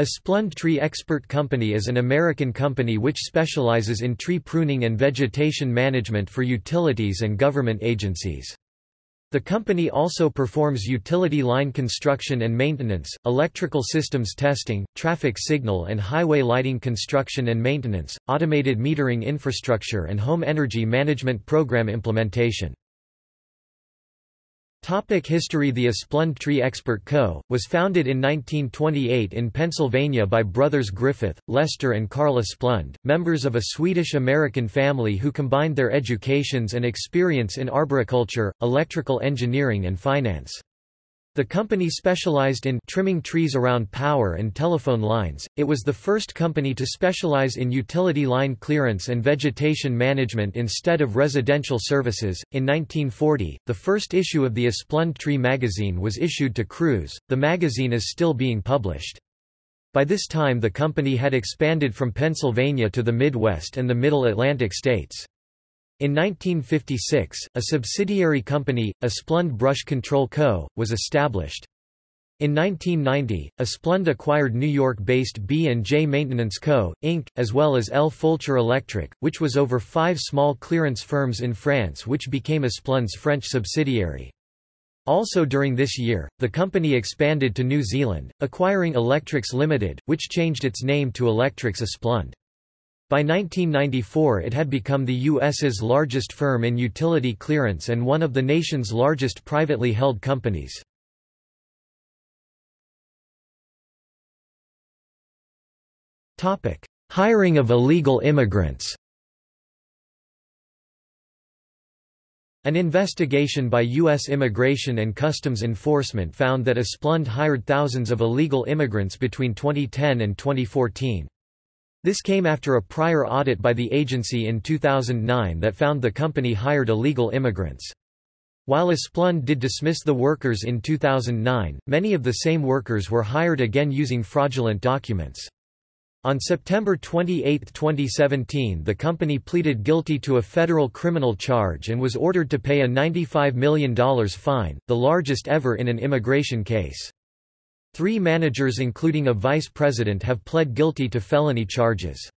Asplund Tree Expert Company is an American company which specializes in tree pruning and vegetation management for utilities and government agencies. The company also performs utility line construction and maintenance, electrical systems testing, traffic signal and highway lighting construction and maintenance, automated metering infrastructure and home energy management program implementation. Topic history The Asplund Tree Expert Co., was founded in 1928 in Pennsylvania by brothers Griffith, Lester and Carl Asplund, members of a Swedish-American family who combined their educations and experience in arboriculture, electrical engineering and finance. The company specialized in trimming trees around power and telephone lines. It was the first company to specialize in utility line clearance and vegetation management instead of residential services. In 1940, the first issue of the Asplund Tree magazine was issued to crews. The magazine is still being published. By this time the company had expanded from Pennsylvania to the Midwest and the Middle Atlantic states. In 1956, a subsidiary company, Asplund Brush Control Co., was established. In 1990, Asplund acquired New York-based B&J Maintenance Co., Inc., as well as L. Fulcher Electric, which was over five small clearance firms in France which became Asplund's French subsidiary. Also during this year, the company expanded to New Zealand, acquiring Electrics Limited, which changed its name to Electrics Asplund. By 1994 it had become the U.S.'s largest firm in utility clearance and one of the nation's largest privately held companies. Hiring of illegal immigrants An investigation by U.S. Immigration and Customs Enforcement found that Asplund hired thousands of illegal immigrants between 2010 and 2014. This came after a prior audit by the agency in 2009 that found the company hired illegal immigrants. While Asplund did dismiss the workers in 2009, many of the same workers were hired again using fraudulent documents. On September 28, 2017 the company pleaded guilty to a federal criminal charge and was ordered to pay a $95 million fine, the largest ever in an immigration case. Three managers including a vice president have pled guilty to felony charges.